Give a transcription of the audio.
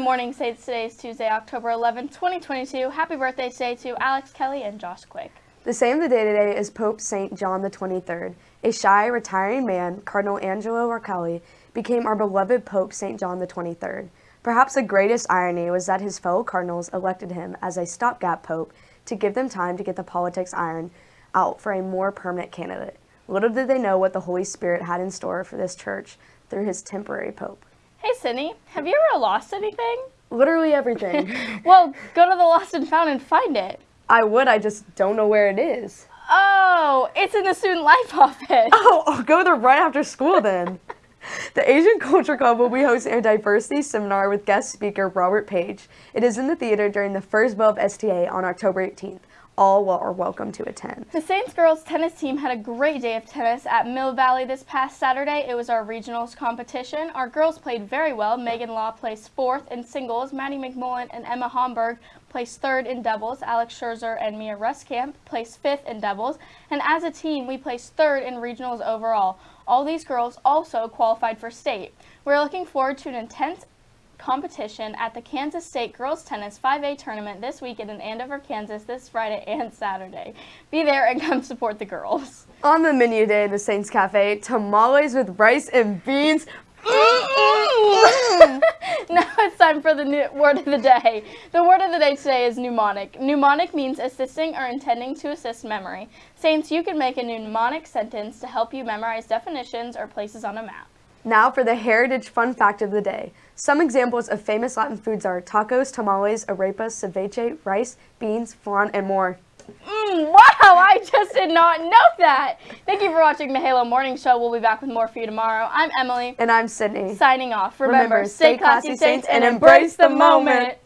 morning, Saints. Today is Tuesday, October 11, 2022. Happy birthday today to Alex Kelly and Josh Quick. The saint of the day today is Pope St. John the 23rd. A shy, retiring man, Cardinal Angelo Roncalli, became our beloved Pope St. John the 23rd. Perhaps the greatest irony was that his fellow cardinals elected him as a stopgap pope to give them time to get the politics iron out for a more permanent candidate. Little did they know what the Holy Spirit had in store for this church through his temporary pope. Hey, Sydney, have you ever lost anything? Literally everything. well, go to the Lost and Found and find it. I would, I just don't know where it is. Oh, it's in the student life office. Oh, I'll go there right after school then. The Asian Culture Club will be hosting a diversity seminar with guest speaker Robert Page. It is in the theater during the first bow of STA on October 18th. All are welcome to attend. The Saints girls tennis team had a great day of tennis at Mill Valley this past Saturday. It was our regionals competition. Our girls played very well. Megan Law placed fourth in singles. Maddie McMullen and Emma Homburg placed third in doubles. Alex Scherzer and Mia Ruskamp placed fifth in doubles. And as a team, we placed third in regionals overall. All these girls also qualified for state. We're looking forward to an intense competition at the Kansas State Girls Tennis 5A Tournament this weekend in Andover, Kansas this Friday and Saturday. Be there and come support the girls. On the menu today in the Saints Cafe, tamales with rice and beans. now it's time for the new word of the day. The word of the day today is mnemonic. Mnemonic means assisting or intending to assist memory. Saints, you can make a mnemonic sentence to help you memorize definitions or places on a map. Now for the heritage fun fact of the day. Some examples of famous Latin foods are tacos, tamales, arepas, ceviche, rice, beans, flan, and more. Mm, wow, I just did not know that. Thank you for watching the Halo Morning Show. We'll be back with more for you tomorrow. I'm Emily. And I'm Sydney. Signing off. Remember, Remember stay classy, Saints, and embrace the moment.